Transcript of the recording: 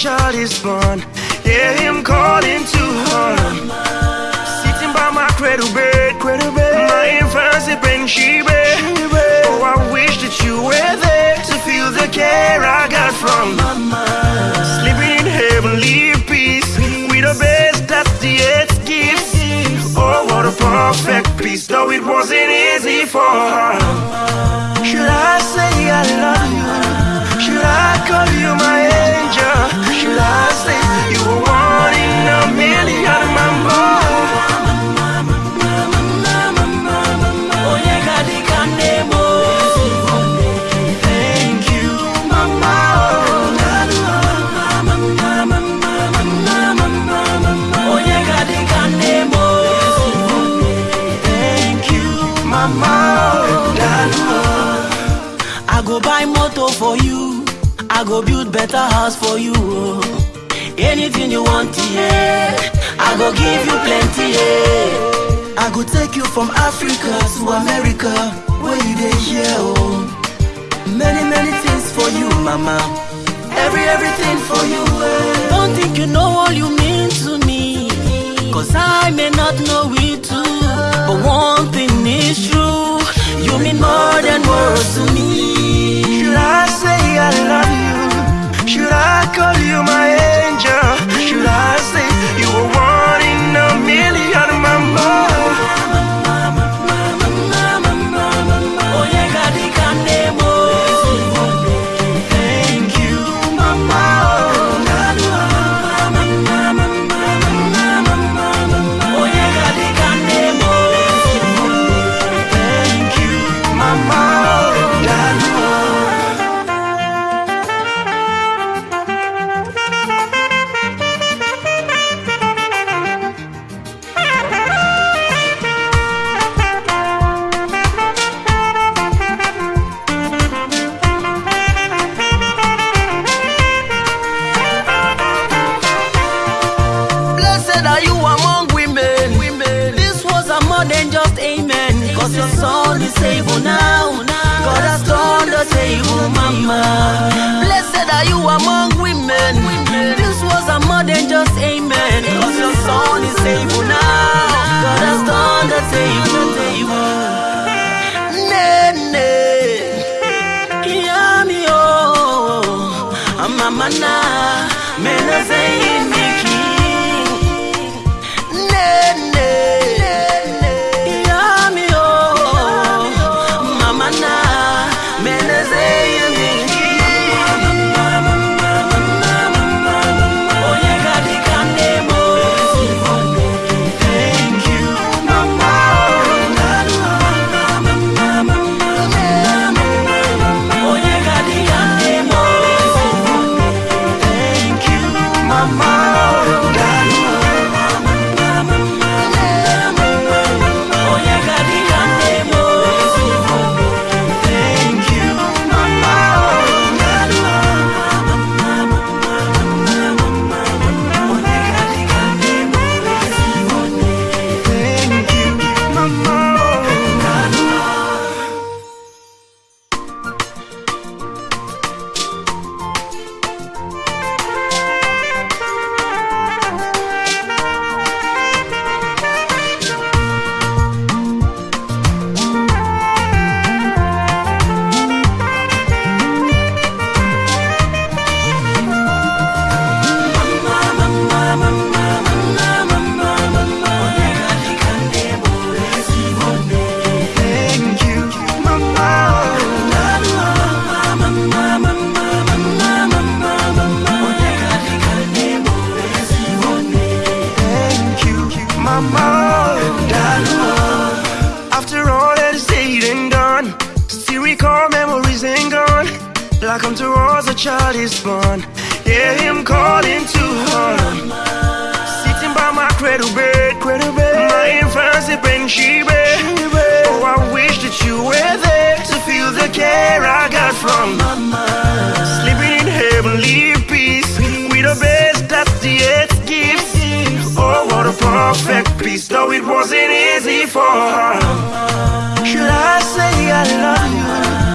child is born. Hear him calling to her. Sitting by my cradle bed, cradle bed. My infancy bring she bed. Oh, I wish that you were there to feel the care I got from mama. Sleeping in heavenly peace, with the best that the earth gives. Oh, what a perfect peace, though it wasn't easy for her. Go build better house for you. Anything you want, yeah. I go give you plenty, yeah. I go take you from Africa to America, where you dey here, oh. Many, many things for you, mama. Every, everything for you, eh. Don't think you know all you mean to me. Cause I may not know it too. Your son is able now. God has turned the table, mama. Blessed are you among women. This was a more than just amen. Cause your son is able now. God has turned the table. Nene. Yami oh. Mama na. Mena zayin child is born. Hear him calling to her. Sitting by my cradle bed, cradle bed. My infancy bring she bed. Oh, I wish that you were there to feel the care I got from mama. Sleeping in heavenly peace, with the best that the earth gives. Oh, what a perfect peace, though it wasn't easy for